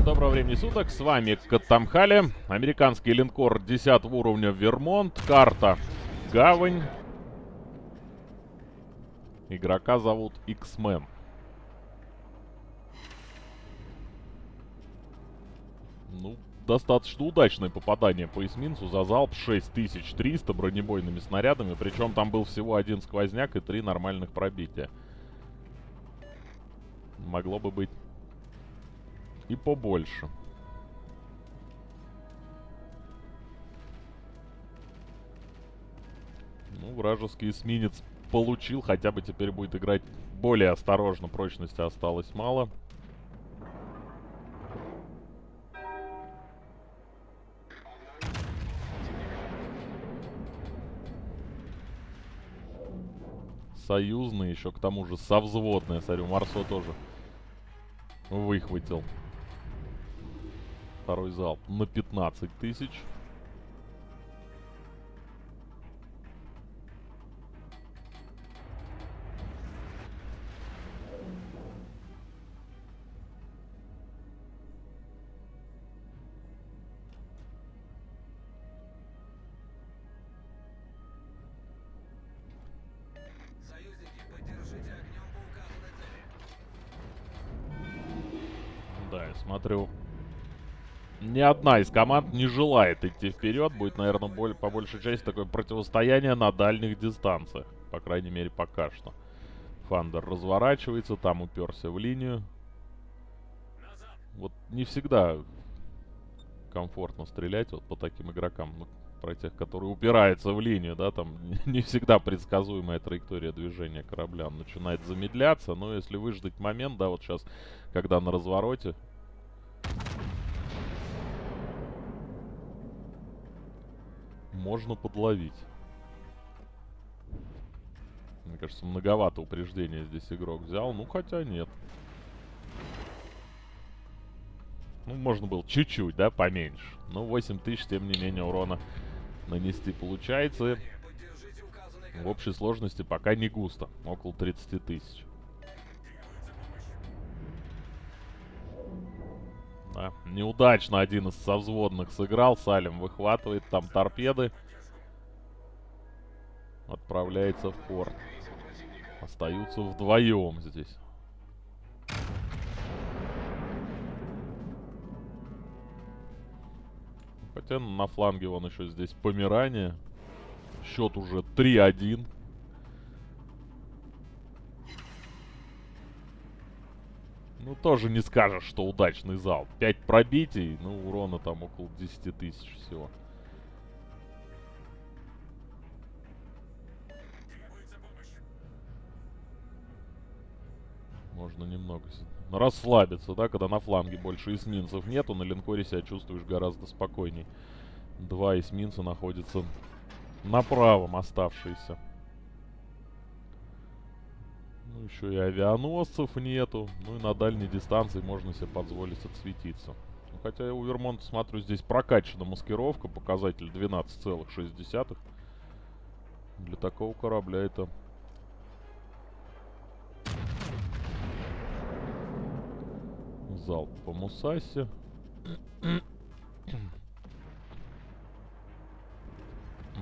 Всем доброго времени суток, с вами Катамхали, американский линкор 10 уровня Вермонт, карта Гавань. Игрока зовут X-Men. Ну, достаточно удачное попадание по эсминцу за залп 6300 бронебойными снарядами, причем там был всего один сквозняк и три нормальных пробития. Могло бы быть и побольше. Ну, вражеский эсминец получил, хотя бы теперь будет играть более осторожно, прочности осталось мало. Союзный еще, к тому же, совзводный. Смотрю, Марсо тоже выхватил второй залп на 15 тысяч. Ни одна из команд не желает идти вперед. Будет, наверное, боль, по большей части такое противостояние на дальних дистанциях. По крайней мере, пока что. Фандер разворачивается, там уперся в линию. Вот не всегда комфортно стрелять вот по таким игрокам. Ну, про тех, которые упираются в линию, да, там не всегда предсказуемая траектория движения корабля начинает замедляться. Но если выждать момент, да, вот сейчас, когда на развороте можно подловить. Мне кажется, многовато упреждения здесь игрок взял. Ну, хотя нет. Ну, можно было чуть-чуть, да, поменьше. Ну, 8 тысяч, тем не менее, урона нанести получается. В общей сложности пока не густо. Около 30 тысяч. Да. Неудачно один из совзводных сыграл. Салим выхватывает там торпеды. Отправляется в порт. Остаются вдвоем здесь. Хотя на фланге вон еще здесь помирание. Счет уже 3-1. Ну, тоже не скажешь, что удачный зал. 5 пробитий, ну, урона там около 10 тысяч всего. Можно немного расслабиться, да, когда на фланге больше эсминцев нету, на линкоре себя чувствуешь гораздо спокойней. Два эсминца находятся на правом оставшиеся. Ну, еще и авианосцев нету. Ну и на дальней дистанции можно себе позволить отсветиться. Ну, хотя у Вермонта, смотрю, здесь прокачана маскировка. Показатель 12,6. Для такого корабля это... Залп по Мусасе.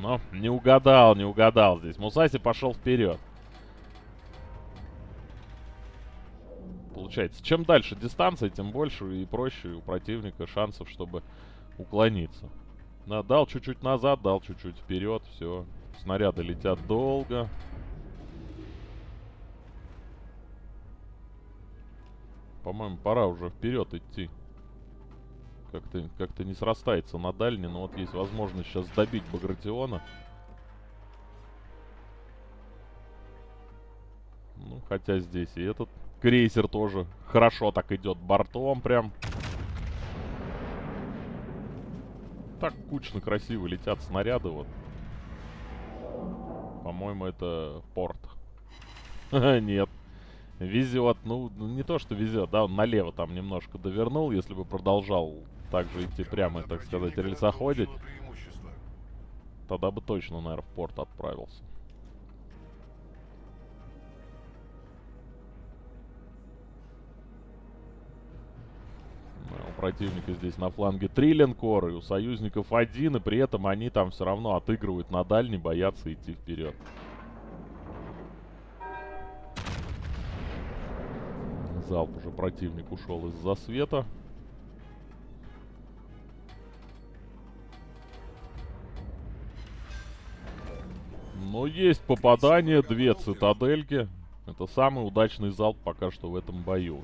Но не угадал, не угадал здесь. Мусаси пошел вперед. Получается. Чем дальше дистанция, тем больше и проще у противника шансов, чтобы уклониться. Да, дал чуть-чуть назад, дал чуть-чуть вперед, все. Снаряды летят долго. По-моему, пора уже вперед идти. Как-то как, -то, не срастается на дальний, но вот есть возможность сейчас добить Багратиона. Ну, хотя здесь и этот Крейсер тоже хорошо так идет бортом прям. Так кучно красиво летят снаряды вот. По-моему, это порт. Нет. Везет. Ну, не то, что везет, да, он налево там немножко довернул. Если бы продолжал также идти прямо, так сказать, рельсоходить, тогда бы точно, наверное, в порт отправился. Противника здесь на фланге три линкора, и у союзников один, и при этом они там все равно отыгрывают на дальний, боятся идти вперед. Залп уже противник ушел из засвета. Но есть попадание, две цитадельки. Это самый удачный залп пока что в этом бою.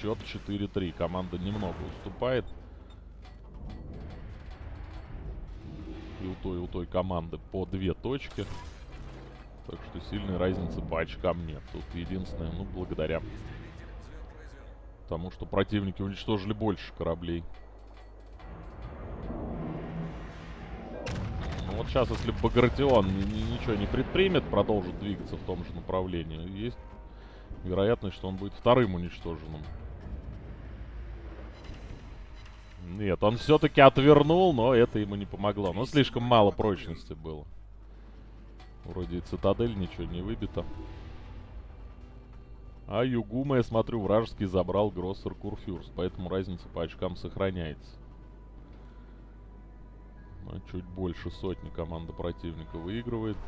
Счет 4-3. Команда немного уступает. И у той, и у той команды по две точки. Так что сильной разницы по очкам нет. Тут единственное, ну, благодаря тому, что противники уничтожили больше кораблей. Ну, вот сейчас, если Багратион ничего не предпримет, продолжит двигаться в том же направлении, есть вероятность, что он будет вторым уничтоженным. Нет, он все-таки отвернул, но это ему не помогло. Но слишком мало прочности было. Вроде и цитадель ничего не выбито. А Югума, я смотрю, вражеский забрал Гроссер Курфюрс, поэтому разница по очкам сохраняется. Но чуть больше сотни команда противника выигрывает.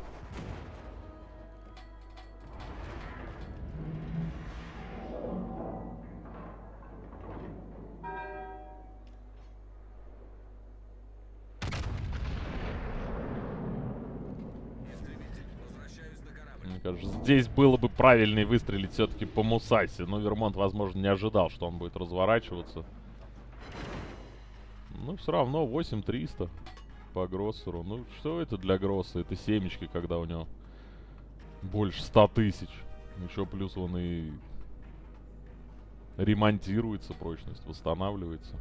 Кажется. Здесь было бы правильнее выстрелить все-таки по Мусасе. Но Вермонт, возможно, не ожидал, что он будет разворачиваться. Ну, все равно 8300 по Гроссеру. Ну, что это для Гросса? Это семечки, когда у него больше 100 тысяч. Еще плюс он и ремонтируется, прочность восстанавливается.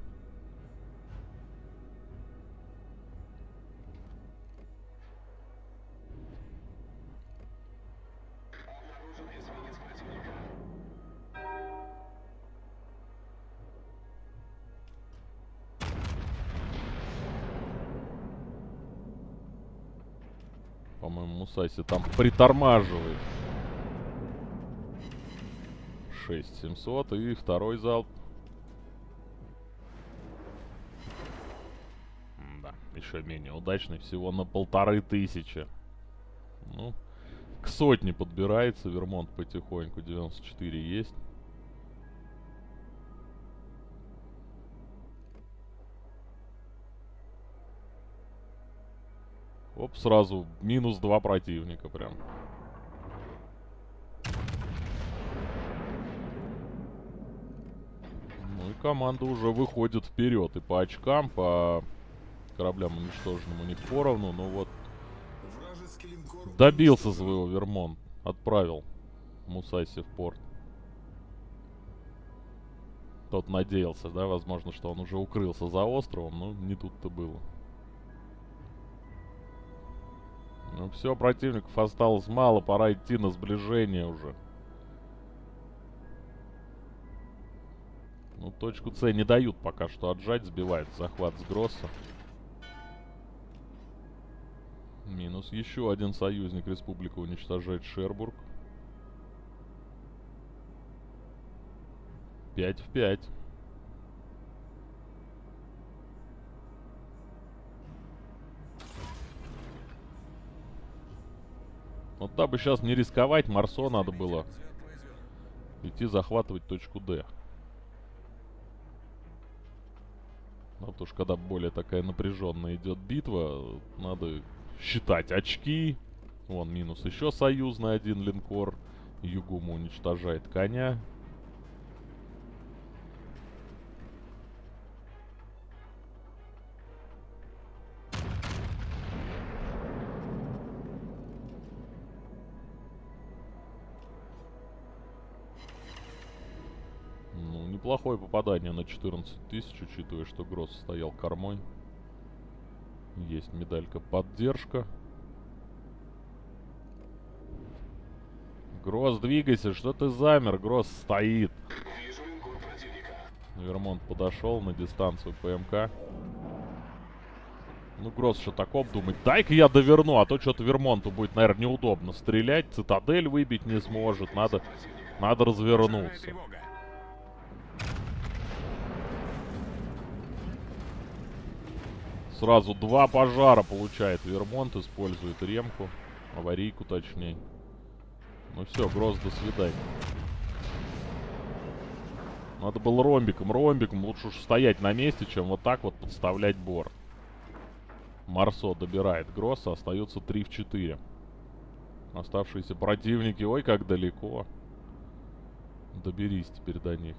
Мусаси там притормаживает. 6700 и второй залп. Да, еще менее удачный, всего на полторы тысячи. Ну, к сотне подбирается Вермонт потихоньку, 94 есть. Оп, сразу минус два противника прям. Ну и команда уже выходит вперед. И по очкам, по кораблям уничтоженным у них поровну. Ну вот. Добился своего Вермон. Отправил Мусайси в порт. Тот надеялся, да, возможно, что он уже укрылся за островом, но не тут-то было. Ну все, противников осталось мало, пора идти на сближение уже. Ну, точку С не дают пока что отжать, сбивает захват с Гросса. Минус еще один союзник. Республика уничтожает Шербург. 5 в 5. Вот да бы сейчас не рисковать, Марсо надо было идти захватывать точку Д. Ну, потому что когда более такая напряженная идет битва, надо считать очки. Вон минус еще союзный один линкор. Югума уничтожает коня. Неплохое попадание на 14 тысяч, учитывая, что Гросс стоял кормой. Есть медалька поддержка. Гросс, двигайся, что ты замер? Гросс стоит. Вермонт подошел на дистанцию ПМК. Ну, Гросс что так обдумать. Дай-ка я доверну, а то что-то Вермонту будет, наверное, неудобно стрелять. Цитадель выбить не сможет. Надо, надо развернуться. Сразу два пожара получает Вермонт, использует ремку. Аварийку точнее. Ну все, Гросс, до свидания. Надо было ромбиком. Ромбиком лучше уж стоять на месте, чем вот так вот подставлять бор. Марсо добирает Гросса. Остается 3 в 4. Оставшиеся противники. Ой, как далеко. Доберись теперь до них.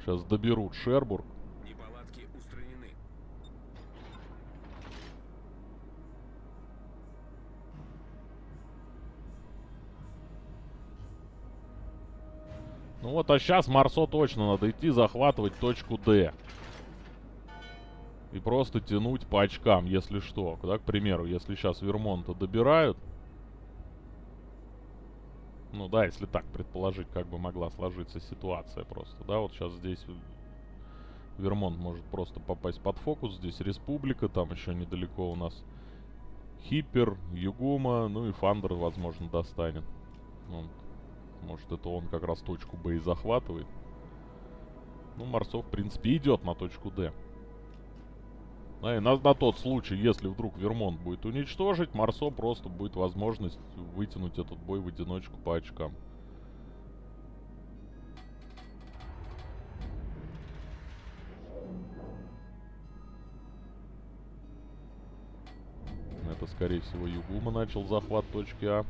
Сейчас доберут Шербург. Ну вот, а сейчас Марсо точно надо идти захватывать точку D. И просто тянуть по очкам, если что. Да, к примеру, если сейчас Вермонта добирают. Ну да, если так предположить, как бы могла сложиться ситуация просто. Да, вот сейчас здесь Вермонт может просто попасть под фокус. Здесь Республика, там еще недалеко у нас Хиппер, Югума, ну и Фандер, возможно, достанет. Вот. Может, это он как раз точку Б и захватывает. Ну, Марсов, в принципе, идет на точку Д. А, и на, на тот случай, если вдруг Вермонт будет уничтожить, Марсо просто будет возможность вытянуть этот бой в одиночку по очкам. Это, скорее всего, Югума начал захват точки А.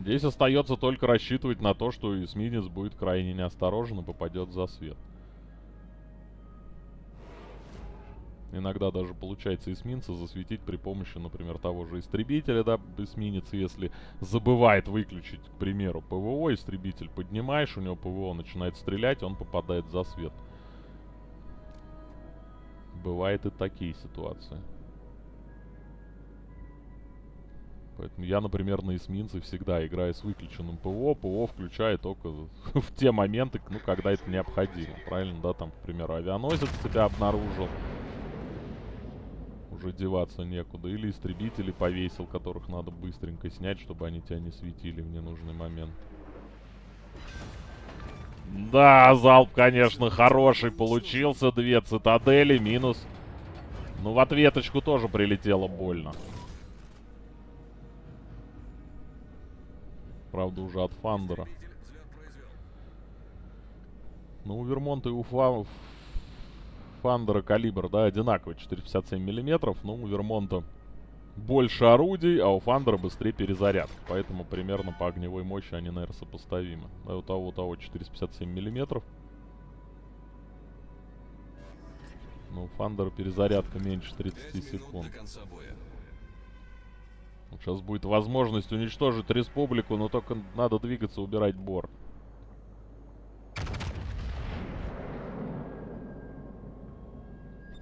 Здесь остается только рассчитывать на то, что эсминец будет крайне неосторожен и попадет за свет. Иногда даже получается эсминца засветить при помощи, например, того же истребителя, да, эсминец, если забывает выключить, к примеру, ПВО, истребитель поднимаешь, у него ПВО начинает стрелять, он попадает за свет. Бывают и такие ситуации. Поэтому я, например, на эсминце всегда играю с выключенным ПО. ПО включаю только в те моменты, ну, когда это необходимо. Правильно, да? Там, к примеру, авианосец тебя обнаружил. Уже деваться некуда. Или истребители повесил, которых надо быстренько снять, чтобы они тебя не светили в ненужный момент. Да, залп, конечно, хороший получился. Две цитадели, минус. Ну, в ответочку тоже прилетело больно. Правда, уже от Фандера. Ну, у Вермонта и у Фа... Фандера калибр, да, одинаковый, 457 миллиметров. Но у Вермонта больше орудий, а у Фандера быстрее перезарядка. Поэтому примерно по огневой мощи они, наверное, сопоставимы. А у того, у того 457 миллиметров. Ну, у Фандера перезарядка меньше 30 секунд. Сейчас будет возможность уничтожить республику, но только надо двигаться, убирать бор.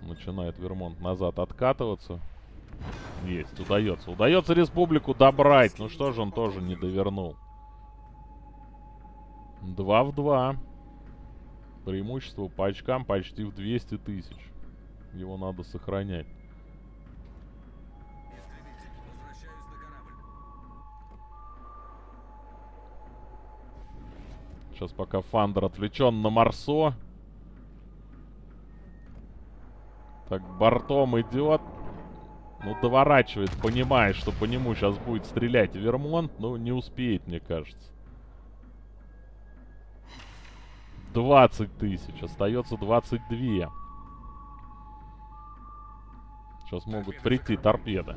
Начинает Вермонт назад откатываться. Есть, удается. Удается республику добрать. Ну что же, он тоже не довернул. Два в два. Преимущество по очкам почти в 200 тысяч. Его надо сохранять. Сейчас пока Фандер отвлечен на Марсо. Так, бортом идет. Ну, доворачивает, понимая, что по нему сейчас будет стрелять Вермонт. Но не успеет, мне кажется. 20 тысяч. Остается 22. Сейчас могут прийти торпеды.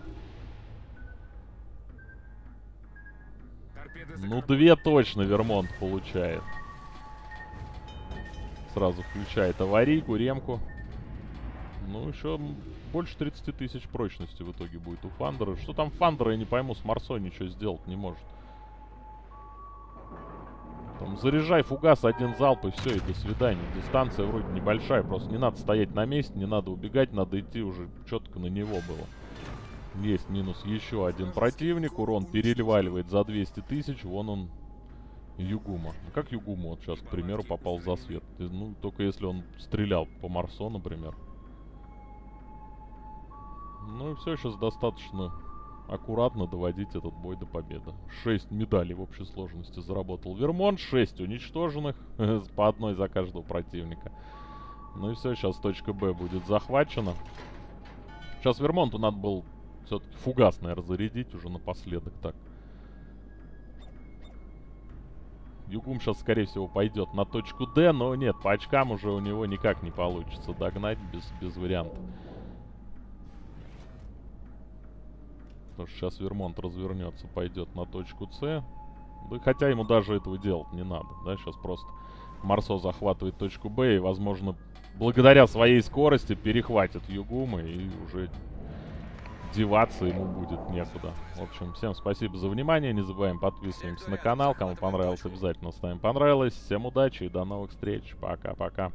Ну, две точно Вермонт получает. Сразу включает аварийку, ремку. Ну, еще больше 30 тысяч прочности в итоге будет у Фандера. Что там Фандера, я не пойму, с Марсо ничего сделать не может. Там заряжай фугас, один залп и все, и до свидания. Дистанция вроде небольшая, просто не надо стоять на месте, не надо убегать, надо идти уже четко на него было. Есть минус еще один противник. Урон переливаливает за 200 тысяч. Вон он, Югума. А как Югума вот сейчас, к примеру, попал за свет? Ну, только если он стрелял по Марсо, например. Ну и все, сейчас достаточно аккуратно доводить этот бой до победы. 6 медалей в общей сложности заработал Вермонт, 6 уничтоженных, по одной за каждого противника. Ну и все, сейчас точка Б будет захвачена. Сейчас Вермонту надо было все-таки фугас, наверное, зарядить уже напоследок так. Югум сейчас, скорее всего, пойдет на точку Д, но нет, по очкам уже у него никак не получится догнать без, без вариантов. Потому что сейчас Вермонт развернется, пойдет на точку С. Да, хотя ему даже этого делать не надо, да, сейчас просто Марсо захватывает точку Б и, возможно, благодаря своей скорости перехватит Югума и уже деваться ему будет некуда. В общем, всем спасибо за внимание. Не забываем подписываемся на канал. Кому понравилось, обязательно ставим понравилось. Всем удачи и до новых встреч. Пока-пока.